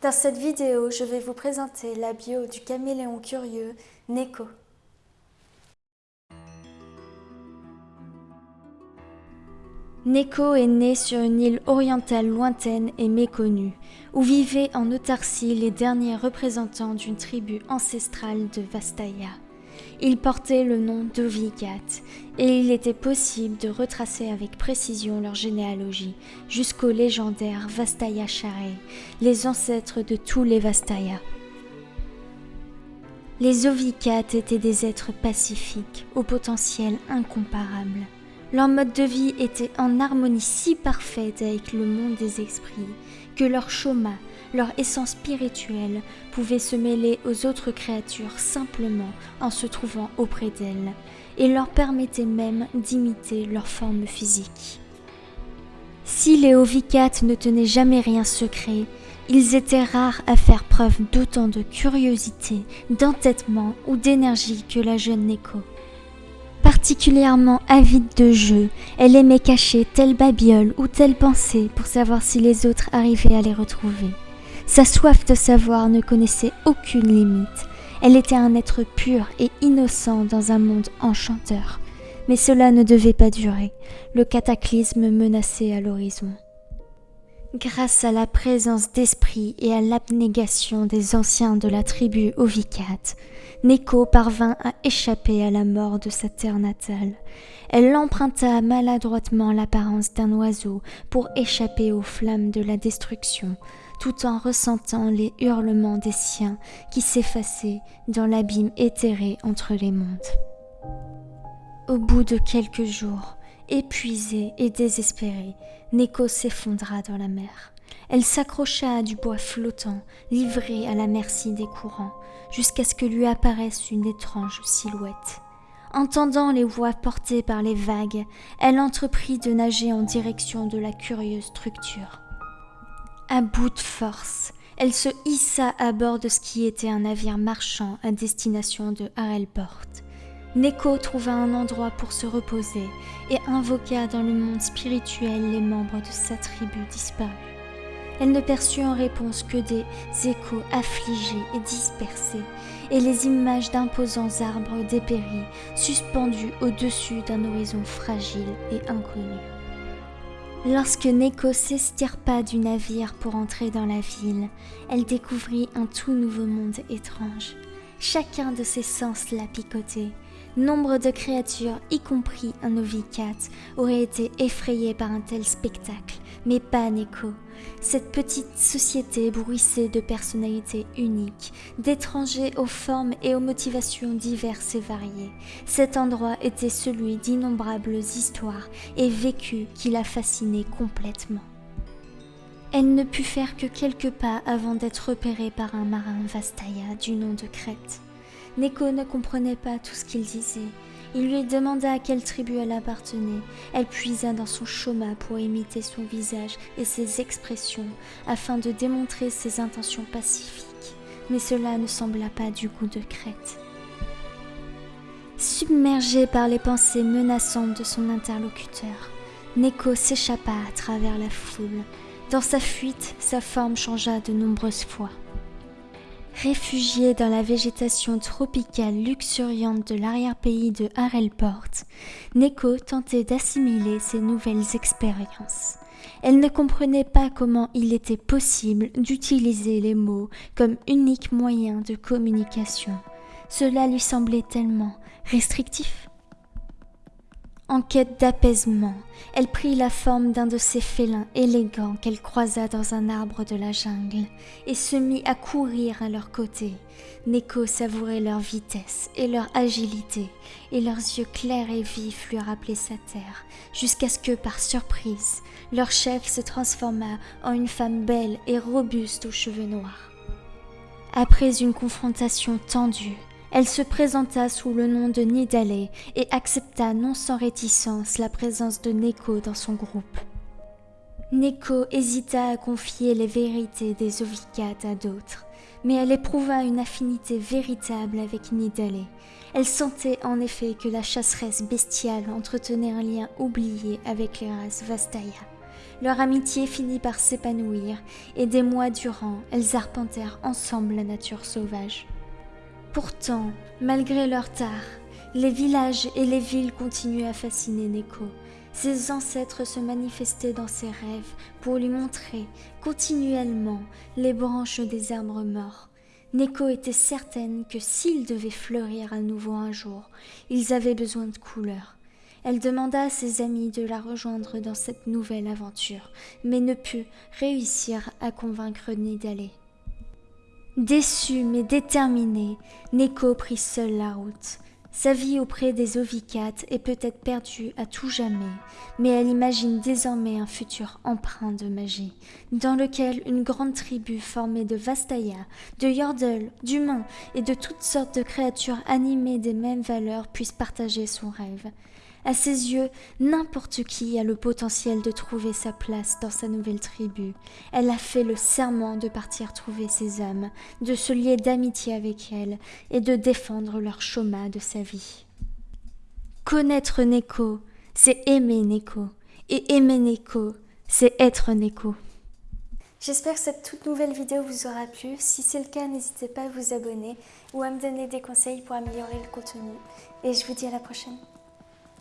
Dans cette vidéo, je vais vous présenter la bio du caméléon curieux Neko. Neko est né sur une île orientale lointaine et méconnue, où vivaient en autarcie les derniers représentants d'une tribu ancestrale de Vastaya. Il portait le nom d'Ovigat, et il était possible de retracer avec précision leur généalogie jusqu'au légendaire Vastaya Share, les ancêtres de tous les Vastaya. Les Ovicat étaient des êtres pacifiques, au potentiel incomparable. Leur mode de vie était en harmonie si parfaite avec le monde des esprits que leur choma, leur essence spirituelle, pouvait se mêler aux autres créatures simplement en se trouvant auprès d'elles, et leur permettait même d'imiter leur forme physique. Si les Ovicat ne tenaient jamais rien secret, ils étaient rares à faire preuve d'autant de curiosité, d'entêtement ou d'énergie que la jeune Neko. Particulièrement avide de jeu, elle aimait cacher telle babiole ou telle pensée pour savoir si les autres arrivaient à les retrouver. Sa soif de savoir ne connaissait aucune limite. Elle était un être pur et innocent dans un monde enchanteur. Mais cela ne devait pas durer. Le cataclysme menaçait à l'horizon. Grâce à la présence d'esprit et à l'abnégation des anciens de la tribu Ovicat, Neko parvint à échapper à la mort de sa terre natale. Elle emprunta maladroitement l'apparence d'un oiseau pour échapper aux flammes de la destruction, tout en ressentant les hurlements des siens qui s'effaçaient dans l'abîme éthéré entre les mondes. Au bout de quelques jours, Épuisée et désespérée, Neko s'effondra dans la mer. Elle s'accrocha à du bois flottant, livrée à la merci des courants, jusqu'à ce que lui apparaisse une étrange silhouette. Entendant les voix portées par les vagues, elle entreprit de nager en direction de la curieuse structure. À bout de force, elle se hissa à bord de ce qui était un navire marchand à destination de Harelport. Neko trouva un endroit pour se reposer et invoqua dans le monde spirituel les membres de sa tribu disparue. Elle ne perçut en réponse que des échos affligés et dispersés, et les images d'imposants arbres dépéris, suspendus au-dessus d'un horizon fragile et inconnu. Lorsque Neko s'estirpa du navire pour entrer dans la ville, elle découvrit un tout nouveau monde étrange. Chacun de ses sens la picotait, Nombre de créatures, y compris un ovicat, auraient été effrayées par un tel spectacle, mais pas Neko. Cette petite société bruissait de personnalités uniques, d'étrangers aux formes et aux motivations diverses et variées. Cet endroit était celui d'innombrables histoires et vécus qui la fascinaient complètement. Elle ne put faire que quelques pas avant d'être repérée par un marin Vastaya du nom de Crète. Neko ne comprenait pas tout ce qu'il disait. Il lui demanda à quelle tribu elle appartenait. Elle puisa dans son choma pour imiter son visage et ses expressions afin de démontrer ses intentions pacifiques. Mais cela ne sembla pas du goût de Crète. Submergé par les pensées menaçantes de son interlocuteur, Neko s'échappa à travers la foule. Dans sa fuite, sa forme changea de nombreuses fois. Réfugié dans la végétation tropicale luxuriante de l'arrière-pays de Harelport, Neko tentait d'assimiler ces nouvelles expériences. Elle ne comprenait pas comment il était possible d'utiliser les mots comme unique moyen de communication. Cela lui semblait tellement restrictif. En quête d'apaisement, elle prit la forme d'un de ces félins élégants qu'elle croisa dans un arbre de la jungle et se mit à courir à leur côté. Neko savourait leur vitesse et leur agilité, et leurs yeux clairs et vifs lui rappelaient sa terre, jusqu'à ce que, par surprise, leur chef se transforma en une femme belle et robuste aux cheveux noirs. Après une confrontation tendue, elle se présenta sous le nom de Nidale et accepta non sans réticence la présence de Neko dans son groupe. Neko hésita à confier les vérités des Ovicat à d'autres, mais elle éprouva une affinité véritable avec Nidale. Elle sentait en effet que la chasseresse bestiale entretenait un lien oublié avec les races Vastaya. Leur amitié finit par s'épanouir et des mois durant, elles arpentèrent ensemble la nature sauvage. Pourtant, malgré leur tard, les villages et les villes continuaient à fasciner Neko. Ses ancêtres se manifestaient dans ses rêves pour lui montrer continuellement les branches des arbres morts. Neko était certaine que s'ils devaient fleurir à nouveau un jour, ils avaient besoin de couleurs. Elle demanda à ses amis de la rejoindre dans cette nouvelle aventure, mais ne put réussir à convaincre ni d'aller. Déçue mais déterminée, Neko prit seule la route. Sa vie auprès des Ovicates est peut-être perdue à tout jamais, mais elle imagine désormais un futur empreint de magie, dans lequel une grande tribu formée de Vastaya, de Yordle, d'humains et de toutes sortes de créatures animées des mêmes valeurs puisse partager son rêve. À ses yeux, n'importe qui a le potentiel de trouver sa place dans sa nouvelle tribu. Elle a fait le serment de partir trouver ses âmes, de se lier d'amitié avec elles et de défendre leur chôma de sa vie. Connaître Neko, c'est aimer Neko. Et aimer Neko, c'est être Neko. J'espère que cette toute nouvelle vidéo vous aura plu. Si c'est le cas, n'hésitez pas à vous abonner ou à me donner des conseils pour améliorer le contenu. Et je vous dis à la prochaine.